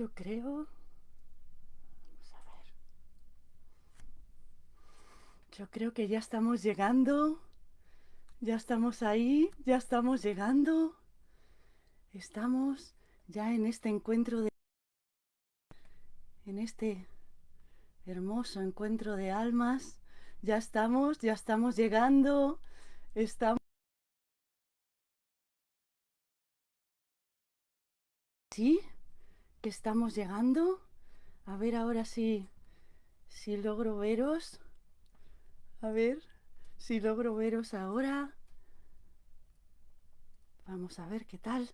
Yo creo... Vamos a ver. Yo creo que ya estamos llegando. Ya estamos ahí, ya estamos llegando. Estamos ya en este encuentro de... En este hermoso encuentro de almas. Ya estamos, ya estamos llegando. Estamos... ¿Sí? ¿Que estamos llegando? A ver ahora si, si logro veros. A ver si logro veros ahora. Vamos a ver qué tal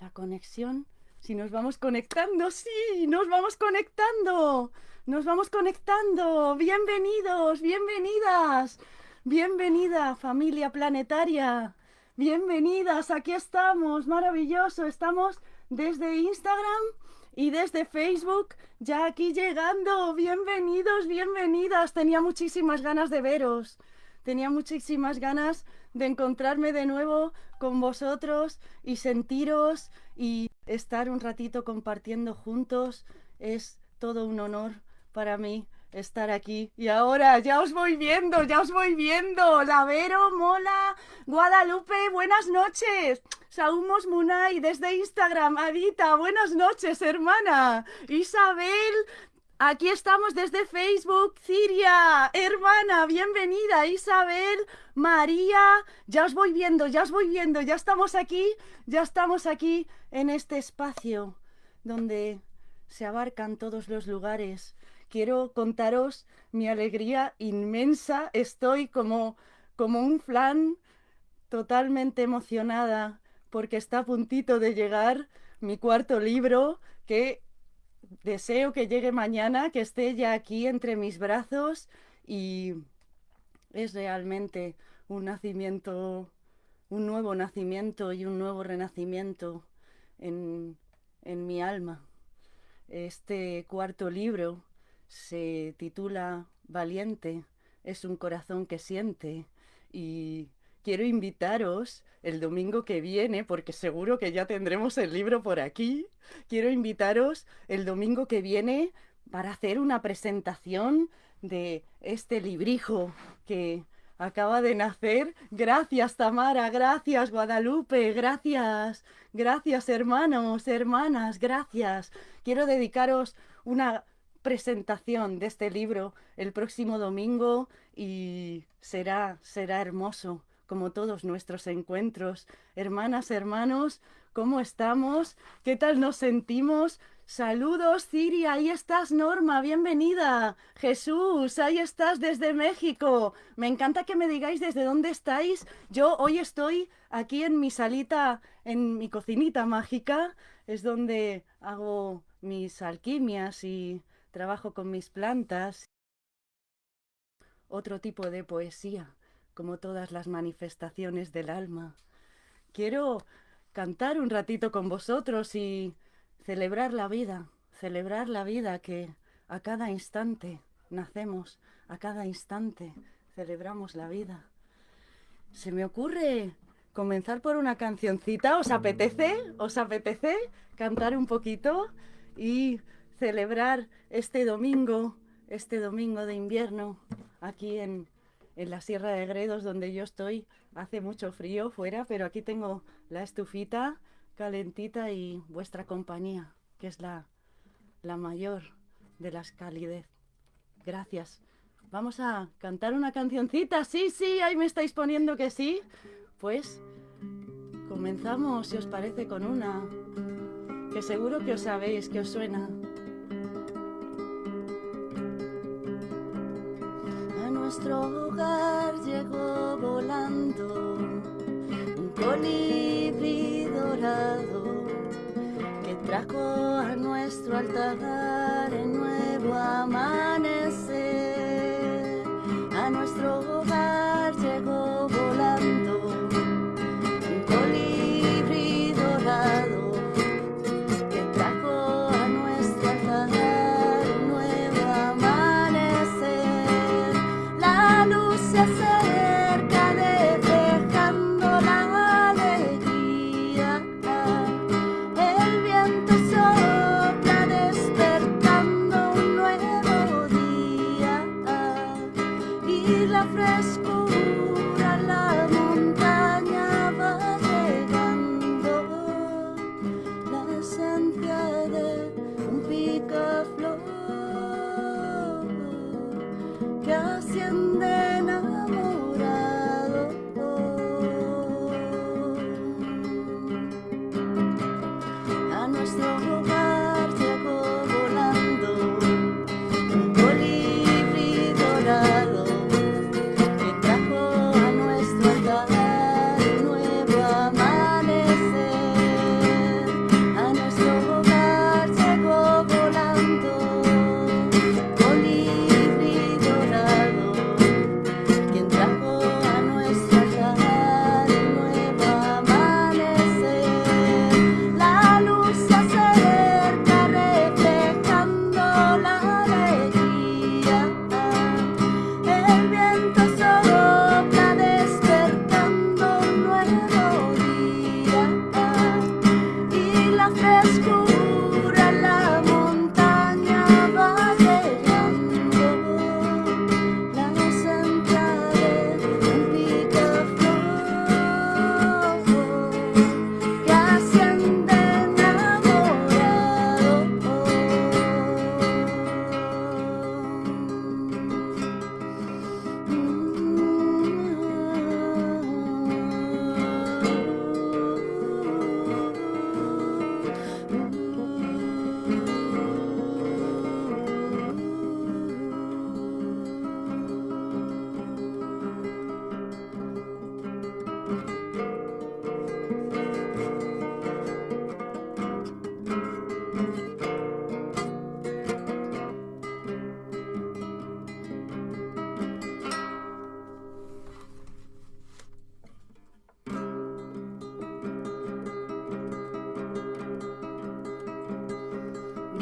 la conexión. Si nos vamos conectando, sí, nos vamos conectando. Nos vamos conectando. Bienvenidos, bienvenidas. Bienvenida familia planetaria. Bienvenidas, aquí estamos. Maravilloso. Estamos desde Instagram y desde Facebook, ya aquí llegando. Bienvenidos, bienvenidas. Tenía muchísimas ganas de veros. Tenía muchísimas ganas de encontrarme de nuevo con vosotros y sentiros y estar un ratito compartiendo juntos. Es todo un honor para mí estar aquí. Y ahora ya os voy viendo, ya os voy viendo. Lavero, Mola, Guadalupe, buenas noches. Saumos Munay desde Instagram. Adita, buenas noches, hermana. Isabel, Aquí estamos desde Facebook, Ciria, hermana, bienvenida, Isabel, María, ya os voy viendo, ya os voy viendo, ya estamos aquí, ya estamos aquí en este espacio donde se abarcan todos los lugares. Quiero contaros mi alegría inmensa, estoy como, como un flan totalmente emocionada porque está a puntito de llegar mi cuarto libro que deseo que llegue mañana, que esté ya aquí entre mis brazos y es realmente un nacimiento, un nuevo nacimiento y un nuevo renacimiento en, en mi alma. Este cuarto libro se titula Valiente, es un corazón que siente y quiero invitaros el domingo que viene, porque seguro que ya tendremos el libro por aquí, quiero invitaros el domingo que viene para hacer una presentación de este librijo que acaba de nacer. Gracias Tamara, gracias Guadalupe, gracias, gracias hermanos, hermanas, gracias. Quiero dedicaros una presentación de este libro el próximo domingo y será, será hermoso como todos nuestros encuentros. Hermanas, hermanos, ¿cómo estamos? ¿Qué tal nos sentimos? Saludos, Ciri, ahí estás, Norma, bienvenida. Jesús, ahí estás desde México. Me encanta que me digáis desde dónde estáis. Yo hoy estoy aquí en mi salita, en mi cocinita mágica. Es donde hago mis alquimias y trabajo con mis plantas. Otro tipo de poesía como todas las manifestaciones del alma. Quiero cantar un ratito con vosotros y celebrar la vida, celebrar la vida que a cada instante nacemos, a cada instante celebramos la vida. Se me ocurre comenzar por una cancioncita, ¿os apetece? ¿Os apetece cantar un poquito y celebrar este domingo, este domingo de invierno aquí en en la Sierra de Gredos, donde yo estoy, hace mucho frío fuera, pero aquí tengo la estufita calentita y vuestra compañía, que es la, la mayor de las calidez. Gracias. Vamos a cantar una cancioncita. Sí, sí, ahí me estáis poniendo que sí. Pues comenzamos, si os parece, con una que seguro que os sabéis, que os suena. Nuestro hogar llegó volando un colibrí dorado que trajo a nuestro altar el nuevo amanecer. que asciende.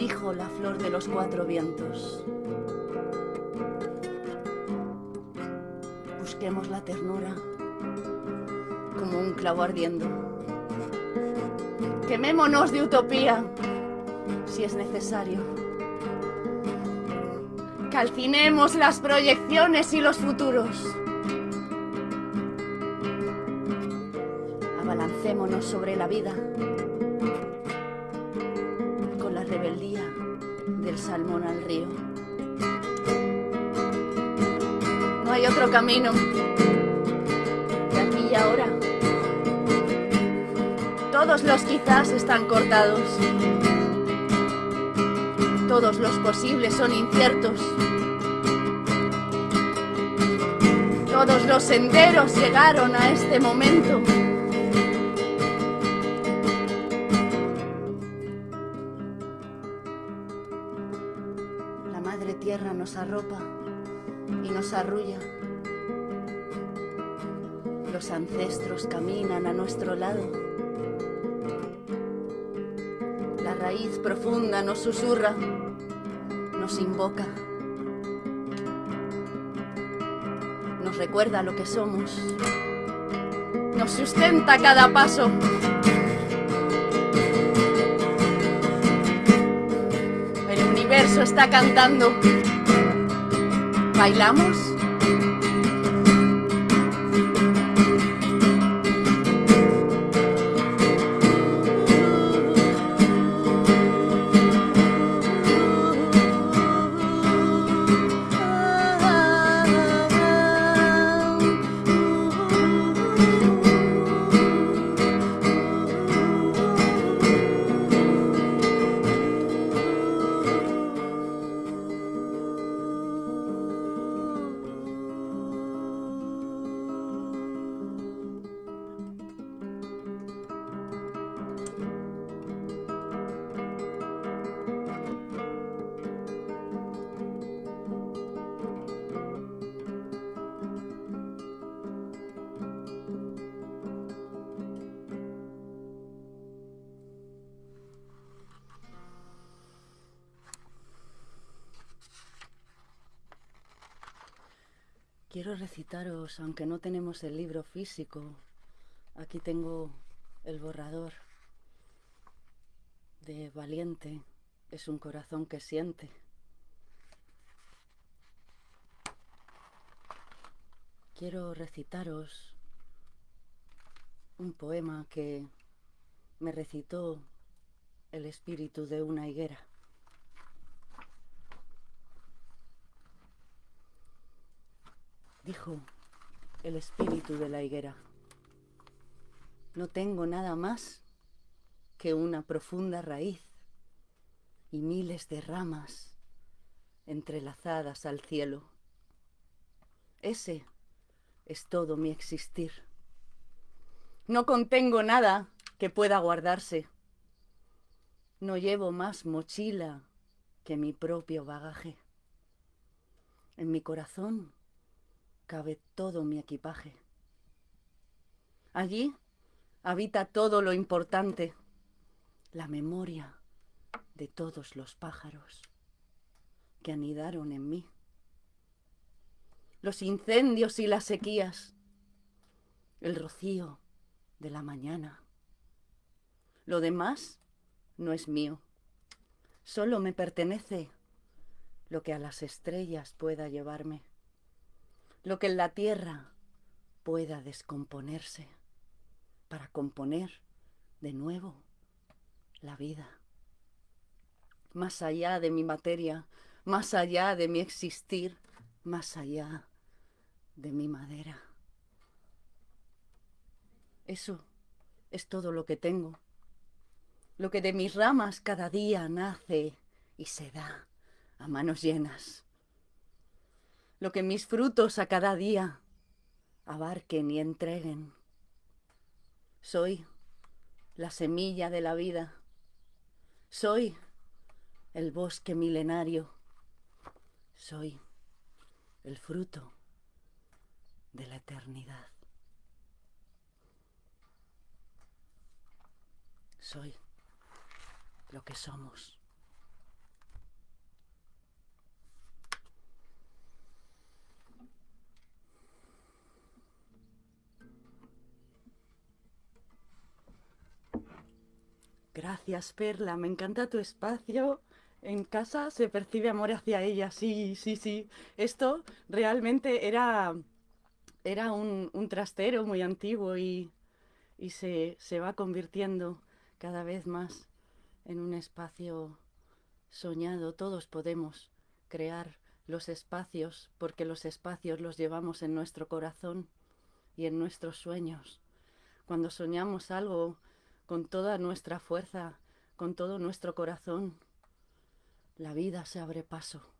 Dijo la flor de los cuatro vientos. Busquemos la ternura como un clavo ardiendo. Quemémonos de utopía si es necesario. Calcinemos las proyecciones y los futuros. Abalancémonos sobre la vida rebeldía del salmón al río. No hay otro camino de aquí y ahora. Todos los quizás están cortados. Todos los posibles son inciertos. Todos los senderos llegaron a este momento. Nos arropa y nos arrulla. Los ancestros caminan a nuestro lado. La raíz profunda nos susurra, nos invoca. Nos recuerda lo que somos. Nos sustenta cada paso. El universo está cantando. ¿Bailamos? Quiero recitaros, aunque no tenemos el libro físico, aquí tengo el borrador de Valiente, es un corazón que siente. Quiero recitaros un poema que me recitó el espíritu de una higuera. Dijo el espíritu de la higuera. No tengo nada más que una profunda raíz y miles de ramas entrelazadas al cielo. Ese es todo mi existir. No contengo nada que pueda guardarse. No llevo más mochila que mi propio bagaje. En mi corazón cabe todo mi equipaje. Allí habita todo lo importante, la memoria de todos los pájaros que anidaron en mí, los incendios y las sequías, el rocío de la mañana. Lo demás no es mío, solo me pertenece lo que a las estrellas pueda llevarme lo que en la tierra pueda descomponerse para componer de nuevo la vida. Más allá de mi materia, más allá de mi existir, más allá de mi madera. Eso es todo lo que tengo, lo que de mis ramas cada día nace y se da a manos llenas lo que mis frutos a cada día abarquen y entreguen. Soy la semilla de la vida. Soy el bosque milenario. Soy el fruto de la eternidad. Soy lo que somos. Gracias, Perla, me encanta tu espacio. En casa se percibe amor hacia ella, sí, sí, sí. Esto realmente era, era un, un trastero muy antiguo y, y se, se va convirtiendo cada vez más en un espacio soñado. Todos podemos crear los espacios porque los espacios los llevamos en nuestro corazón y en nuestros sueños. Cuando soñamos algo con toda nuestra fuerza, con todo nuestro corazón, la vida se abre paso.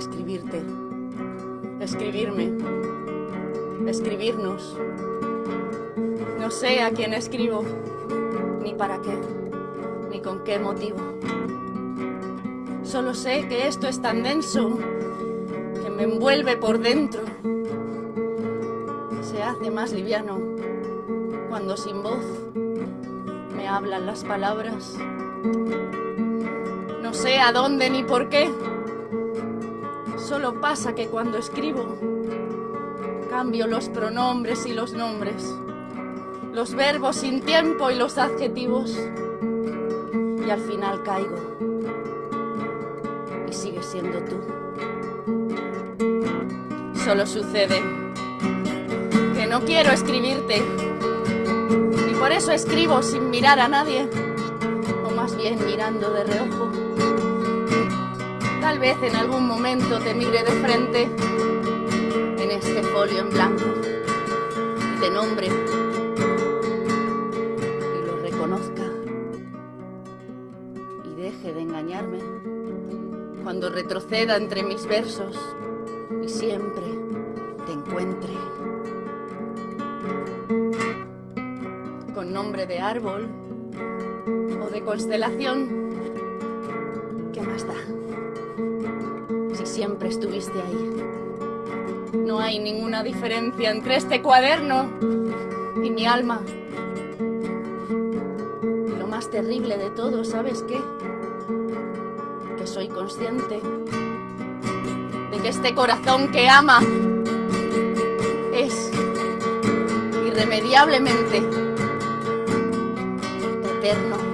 Escribirte, escribirme, escribirnos. No sé a quién escribo, ni para qué, ni con qué motivo. Solo sé que esto es tan denso que me envuelve por dentro. Se hace más liviano cuando sin voz me hablan las palabras. No sé a dónde ni por qué. Solo pasa que cuando escribo cambio los pronombres y los nombres, los verbos sin tiempo y los adjetivos y al final caigo y sigues siendo tú. Solo sucede que no quiero escribirte y por eso escribo sin mirar a nadie o más bien mirando de reojo Tal vez en algún momento te mire de frente en este folio en blanco y te nombre y lo reconozca y deje de engañarme cuando retroceda entre mis versos y siempre te encuentre. Con nombre de árbol o de constelación, siempre estuviste ahí. No hay ninguna diferencia entre este cuaderno y mi alma. Y lo más terrible de todo, ¿sabes qué? Que soy consciente de que este corazón que ama es irremediablemente eterno.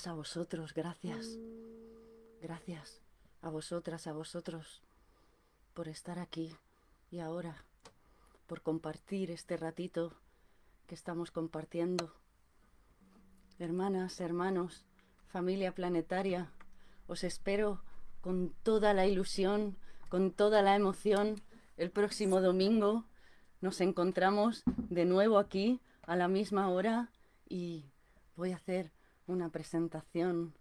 Gracias a vosotros, gracias. Gracias a vosotras, a vosotros, por estar aquí y ahora, por compartir este ratito que estamos compartiendo. Hermanas, hermanos, familia planetaria, os espero con toda la ilusión, con toda la emoción. El próximo domingo nos encontramos de nuevo aquí a la misma hora y voy a hacer una presentación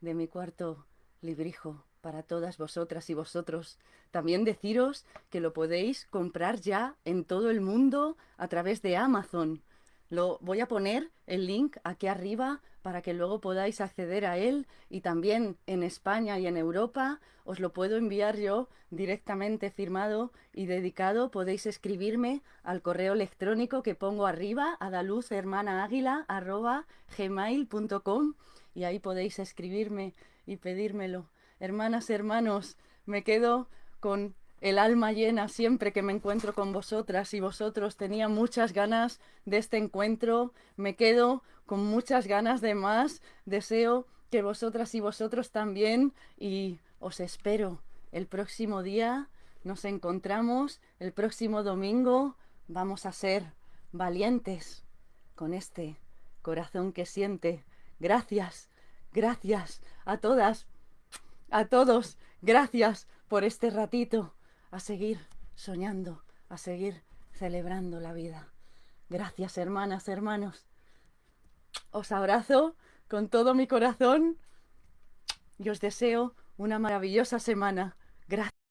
de mi cuarto librijo para todas vosotras y vosotros. También deciros que lo podéis comprar ya en todo el mundo a través de Amazon. Lo voy a poner el link aquí arriba para que luego podáis acceder a él y también en España y en Europa os lo puedo enviar yo directamente firmado y dedicado. Podéis escribirme al correo electrónico que pongo arriba, adaluzhermanaáguila.gmail.com y ahí podéis escribirme y pedírmelo. Hermanas, hermanos, me quedo con el alma llena siempre que me encuentro con vosotras y vosotros. Tenía muchas ganas de este encuentro, me quedo con muchas ganas de más. Deseo que vosotras y vosotros también y os espero el próximo día. Nos encontramos el próximo domingo. Vamos a ser valientes con este corazón que siente. Gracias, gracias a todas, a todos. Gracias por este ratito a seguir soñando, a seguir celebrando la vida. Gracias, hermanas, hermanos. Os abrazo con todo mi corazón y os deseo una maravillosa semana. Gracias.